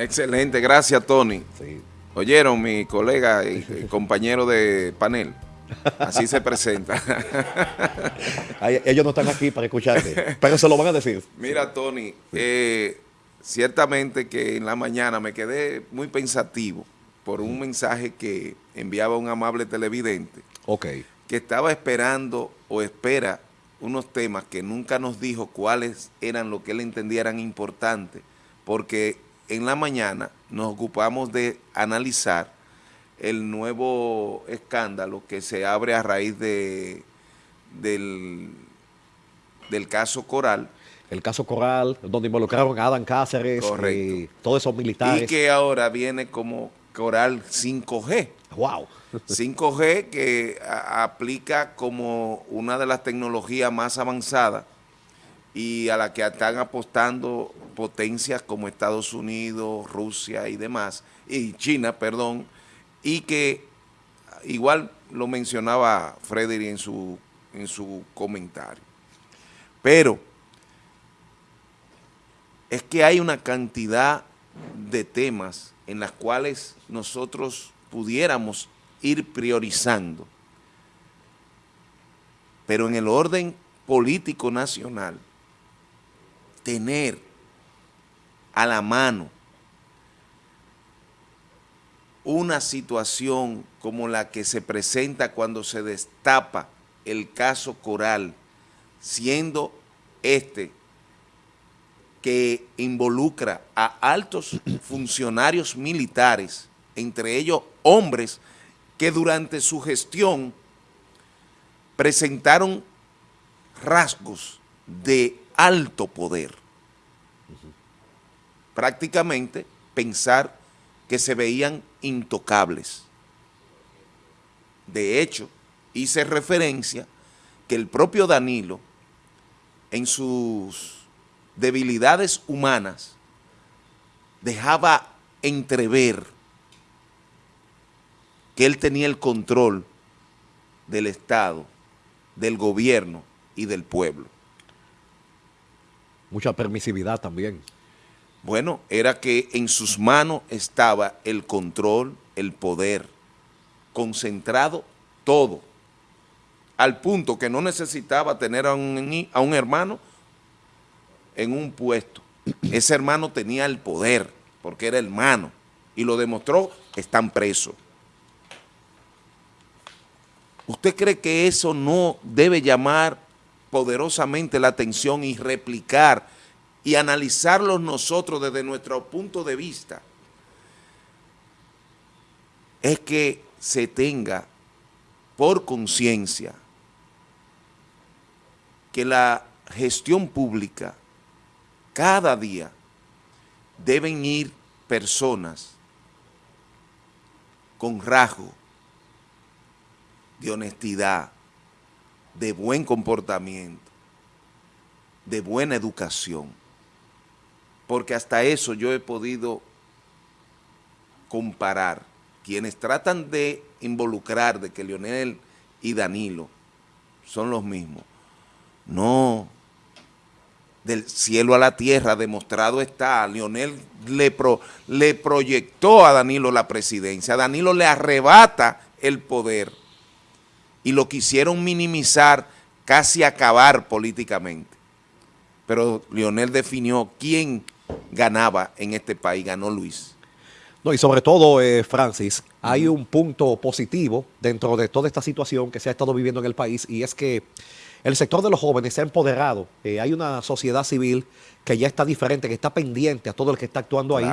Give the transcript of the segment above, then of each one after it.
Excelente, gracias Tony. Oyeron mi colega y, compañero de panel. Así se presenta. ellos no están aquí para escucharte, pero se lo van a decir. Mira, Tony, eh, ciertamente que en la mañana me quedé muy pensativo por un mensaje que enviaba un amable televidente. Ok. Que estaba esperando o espera unos temas que nunca nos dijo cuáles eran lo que él entendía eran importantes, porque en la mañana nos ocupamos de analizar el nuevo escándalo que se abre a raíz de, del, del caso Coral. El caso Coral, donde involucraron a Adam Cáceres y todos esos militares. Y que ahora viene como Coral 5G. ¡Wow! 5G que aplica como una de las tecnologías más avanzadas y a la que están apostando potencias como Estados Unidos, Rusia y demás, y China, perdón, y que igual lo mencionaba Frederick en su, en su comentario. Pero es que hay una cantidad de temas en las cuales nosotros pudiéramos ir priorizando, pero en el orden político nacional, tener a la mano una situación como la que se presenta cuando se destapa el caso Coral, siendo este que involucra a altos funcionarios militares, entre ellos hombres que durante su gestión presentaron rasgos de alto poder. Prácticamente pensar que se veían intocables. De hecho, hice referencia que el propio Danilo, en sus debilidades humanas, dejaba entrever que él tenía el control del Estado, del gobierno y del pueblo. Mucha permisividad también. Bueno, era que en sus manos estaba el control, el poder, concentrado todo, al punto que no necesitaba tener a un, a un hermano en un puesto. Ese hermano tenía el poder, porque era hermano, y lo demostró, están presos. ¿Usted cree que eso no debe llamar poderosamente la atención y replicar y analizarlo nosotros desde nuestro punto de vista? Es que se tenga por conciencia que la gestión pública cada día deben ir personas con rasgo de honestidad, de buen comportamiento, de buena educación. Porque hasta eso yo he podido comparar. Quienes tratan de involucrar de que Leonel y Danilo son los mismos. No, del cielo a la tierra demostrado está. Leonel le, le proyectó a Danilo la presidencia. Danilo le arrebata el poder y lo quisieron minimizar, casi acabar políticamente. Pero Lionel definió quién ganaba en este país, ganó Luis. No, y sobre todo, eh, Francis, hay un punto positivo dentro de toda esta situación que se ha estado viviendo en el país y es que el sector de los jóvenes se ha empoderado. Eh, hay una sociedad civil que ya está diferente, que está pendiente a todo el que está actuando ahí.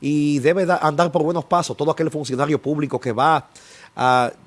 Y debe andar por buenos pasos todo aquel funcionario público que va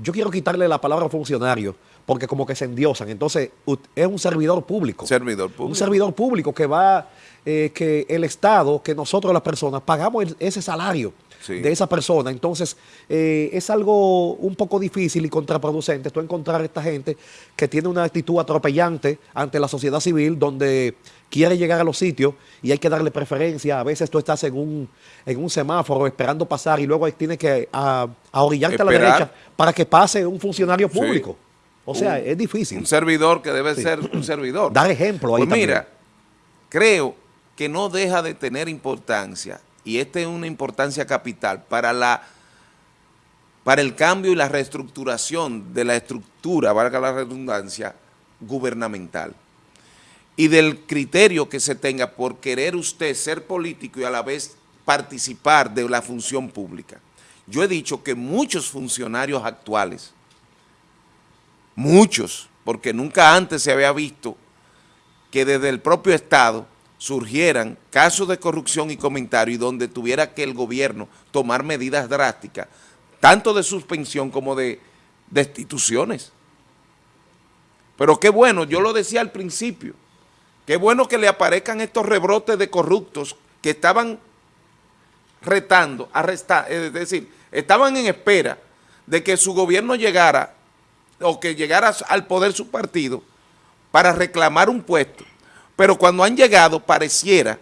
yo quiero quitarle la palabra funcionario, porque como que se endiosan. Entonces, es un servidor público. Servidor público. Un servidor público que va, eh, que el Estado, que nosotros las personas, pagamos ese salario de esa persona. Entonces, eh, es algo un poco difícil y contraproducente tú encontrar a esta gente que tiene una actitud atropellante ante la sociedad civil, donde quiere llegar a los sitios y hay que darle preferencia. A veces tú estás en un, en un semáforo esperando pasar y luego tienes que a, orillarte a la derecha para que pase un funcionario público. O sea, es difícil. Un servidor que debe ser un servidor. Dar ejemplo ahí pues mira, creo que no deja de tener importancia y esta es una importancia capital, para, la, para el cambio y la reestructuración de la estructura, valga la redundancia, gubernamental y del criterio que se tenga por querer usted ser político y a la vez participar de la función pública. Yo he dicho que muchos funcionarios actuales, muchos, porque nunca antes se había visto que desde el propio Estado surgieran casos de corrupción y comentarios donde tuviera que el gobierno tomar medidas drásticas, tanto de suspensión como de destituciones. Pero qué bueno, yo lo decía al principio, Qué bueno que le aparezcan estos rebrotes de corruptos que estaban retando, arrestar, es decir, estaban en espera de que su gobierno llegara o que llegara al poder su partido para reclamar un puesto. Pero cuando han llegado pareciera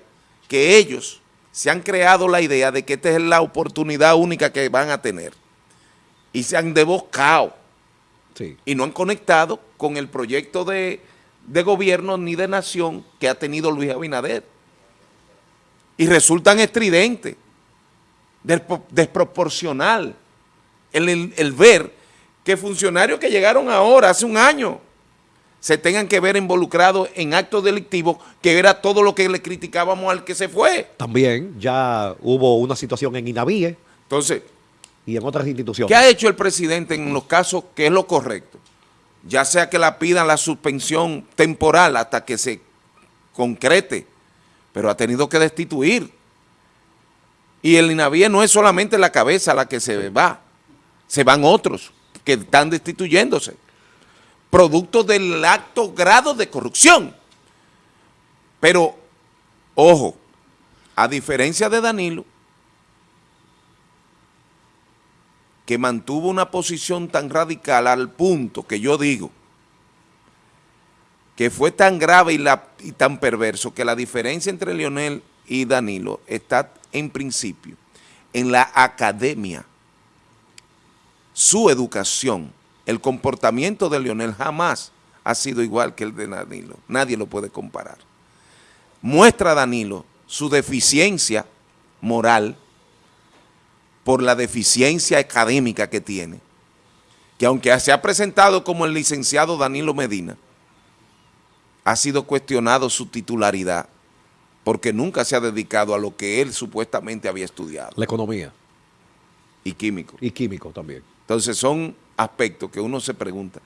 que ellos se han creado la idea de que esta es la oportunidad única que van a tener. Y se han debocado y no han conectado con el proyecto de de gobierno ni de nación que ha tenido Luis Abinader. Y resultan estridentes, desproporcional, el, ver que funcionarios que llegaron ahora, hace un año, se tengan que ver involucrados en actos delictivos, que era todo lo que le criticábamos al que se fue. También ya hubo una situación en Inavie. Entonces, y en otras instituciones. ¿Qué ha hecho el presidente en los casos que es lo correcto? ya sea que la pidan la suspensión temporal hasta que se concrete, pero ha tenido que destituir. Y el INAVIE no es solamente la cabeza la que se va, se van otros que están destituyéndose, producto del alto grado de corrupción. Pero, ojo, a diferencia de Danilo, que mantuvo una posición tan radical al punto que yo digo que fue tan grave y, la, y tan perverso que la diferencia entre Leonel y Danilo está en principio en la academia, su educación, el comportamiento de Leonel jamás ha sido igual que el de Danilo, nadie lo puede comparar. Muestra Danilo su deficiencia moral, por la deficiencia académica que tiene, que aunque se ha presentado como el licenciado Danilo Medina, ha sido cuestionado su titularidad, porque nunca se ha dedicado a lo que él supuestamente había estudiado. La economía. Y químico. Y químico también. Entonces son aspectos que uno se pregunta,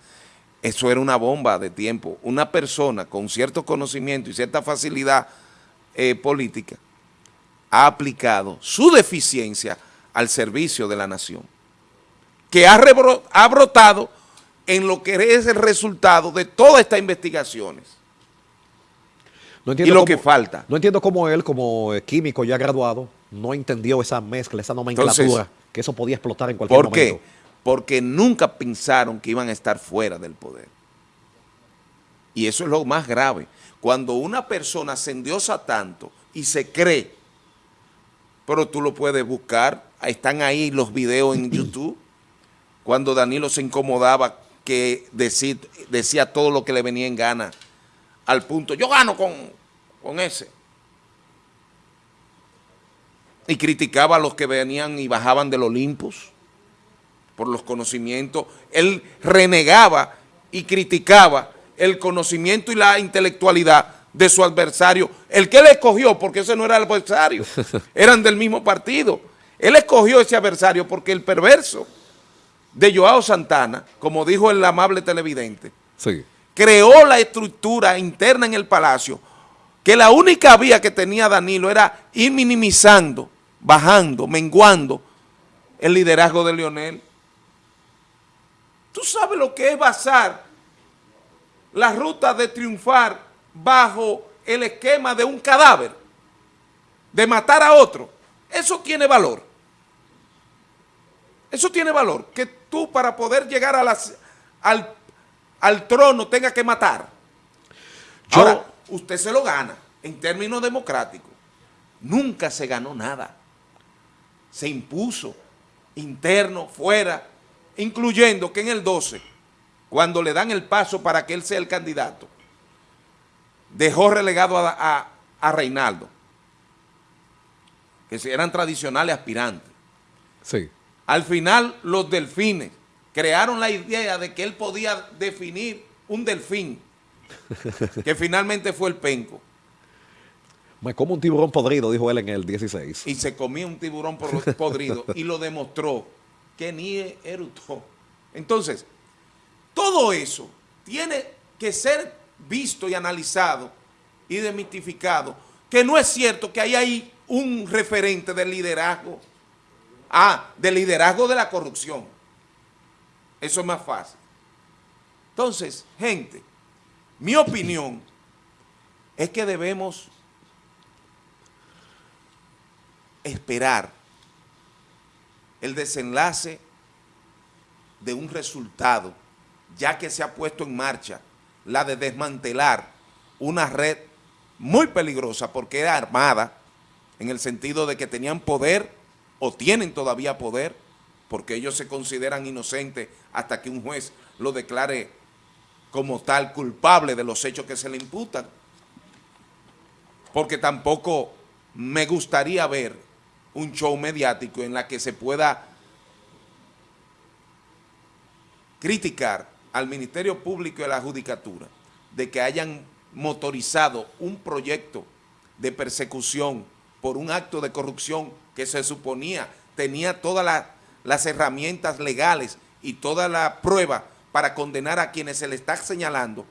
eso era una bomba de tiempo. Una persona con cierto conocimiento y cierta facilidad eh, política ha aplicado su deficiencia al servicio de la nación, que ha, ha brotado en lo que es el resultado de todas estas investigaciones. y lo que falta. No entiendo cómo él, como químico ya graduado, no entendió esa mezcla, esa nomenclatura, que eso podía explotar en cualquier momento. ¿Por qué? Porque nunca pensaron que iban a estar fuera del poder. Y eso es lo más grave. Cuando una persona se endiosa tanto y se cree, pero tú lo puedes buscar están ahí los videos en YouTube, cuando Danilo se incomodaba que decía, todo lo que le venía en gana, al punto, yo gano con, con ese. Y criticaba a los que venían y bajaban del Olimpos por los conocimientos. Él renegaba y criticaba el conocimiento y la intelectualidad de su adversario, el que le escogió, porque ese no era el adversario, eran del mismo partido. Él escogió ese adversario porque el perverso de Joao Santana, como dijo el amable televidente, creó la estructura interna en el palacio que la única vía que tenía Danilo era ir minimizando, bajando, menguando el liderazgo de Leonel. ¿Tú sabes lo que es basar la ruta de triunfar bajo el esquema de un cadáver, de matar a otro? Eso tiene valor. Eso tiene valor, que tú para poder llegar a las, al, trono tengas que matar. Ahora, usted se lo gana en términos democráticos. Nunca se ganó nada. Se impuso, interno, fuera, incluyendo que en el 12, cuando le dan el paso para que él sea el candidato, dejó relegado a, a Reinaldo. que eran tradicionales aspirantes. Sí. Al final, los delfines crearon la idea de que él podía definir un delfín, que finalmente fue el penco. Me como un tiburón podrido, dijo él en el 16. Y se comía un tiburón podrido y lo demostró que ni erutó. Entonces, todo eso tiene que ser visto y analizado y demitificado, que no es cierto que hay ahí un referente del liderazgo, ah, del liderazgo de la corrupción. Eso es más fácil. Entonces, gente, mi opinión es que debemos esperar el desenlace de un resultado, ya que se ha puesto en marcha la de desmantelar una red muy peligrosa porque era armada, en el sentido de que tenían poder o tienen todavía poder, porque ellos se consideran inocentes hasta que un juez lo declare como tal culpable de los hechos que se le imputan. Porque tampoco me gustaría ver un show mediático en la que se pueda criticar al Ministerio Público y a la Judicatura de que hayan motorizado un proyecto de persecución por un acto de corrupción que se suponía tenía todas las herramientas legales y toda la prueba para condenar a quienes se le está señalando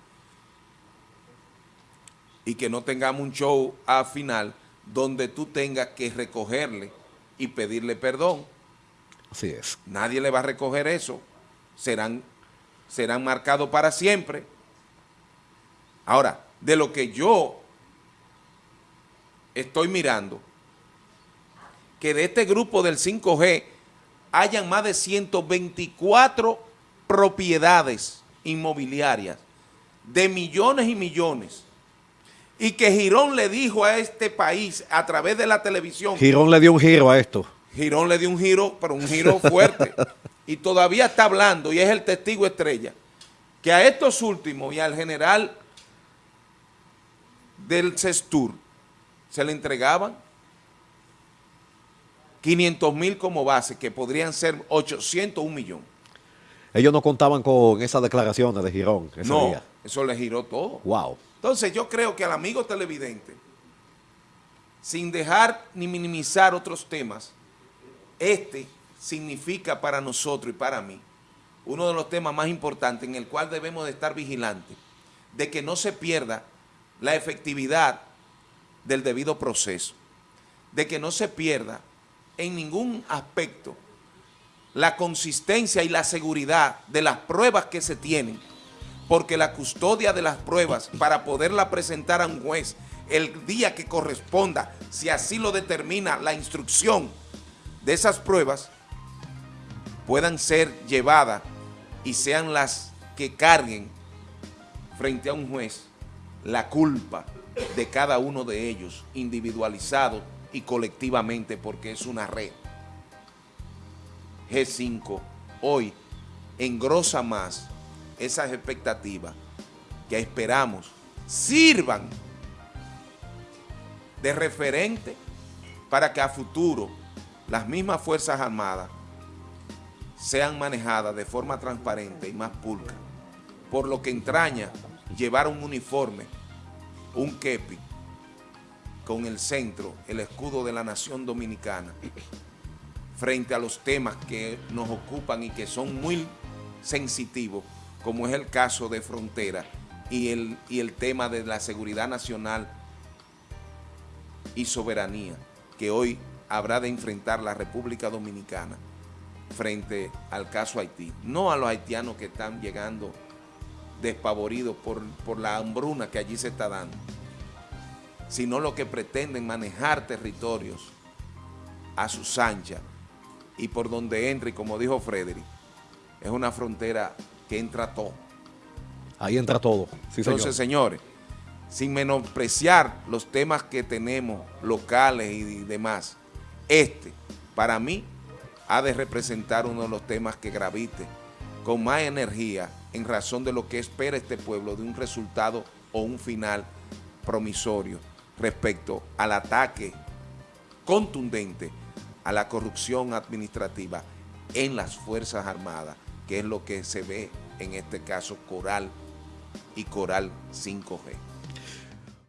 y que no tengamos un show al final donde tú tengas que recogerle y pedirle perdón. Así es. Nadie le va a recoger eso. Serán, serán marcados para siempre. Ahora, de lo que yo estoy mirando, que de este grupo del 5G hayan más de 124 propiedades inmobiliarias de millones y millones y que Girón le dijo a este país a través de la televisión. Girón le dio un giro a esto. Girón le dio un giro, pero un giro fuerte. y todavía está hablando y es el testigo estrella que a estos últimos y al general del CESTUR se le entregaban 500 mil como base, que podrían ser 800, un millón. Ellos no contaban con esas declaraciones de Girón ese no, eso le giró todo. Wow. Entonces yo creo que al amigo televidente, sin dejar ni minimizar otros temas, este significa para nosotros y para mí uno de los temas más importantes en el cual debemos de estar vigilantes, de que no se pierda la efectividad del debido proceso, de que no se pierda en ningún aspecto la consistencia y la seguridad de las pruebas que se tienen, porque la custodia de las pruebas para poderla presentar a un juez el día que corresponda, si así lo determina la instrucción de esas pruebas, puedan ser llevadas y sean las que carguen frente a un juez la culpa de cada uno de ellos, individualizado y colectivamente porque es una red. G5 hoy engrosa más esas expectativas que esperamos sirvan de referente para que a futuro las mismas Fuerzas Armadas sean manejadas de forma transparente y más pulcra, por lo que entraña llevar un uniforme, un kepi, con el centro, el escudo de la nación dominicana, frente a los temas que nos ocupan y que son muy sensitivos, como es el caso de frontera y el, y el tema de la seguridad nacional y soberanía que hoy habrá de enfrentar la República Dominicana frente al caso Haití. No a los haitianos que están llegando despavoridos por, por la hambruna que allí se está dando, sino lo que pretenden manejar territorios a sus anchas y por donde entra, y como dijo Frederick, es una frontera que entra todo. Ahí entra todo. Entonces, señores, sin menospreciar los temas que tenemos locales y demás, este, para mí, ha de representar uno de los temas que gravite con más energía en razón de lo que espera este pueblo de un resultado o un final promisorio respecto al ataque contundente a la corrupción administrativa en las Fuerzas Armadas, que es lo que se ve en este caso Coral y Coral 5G.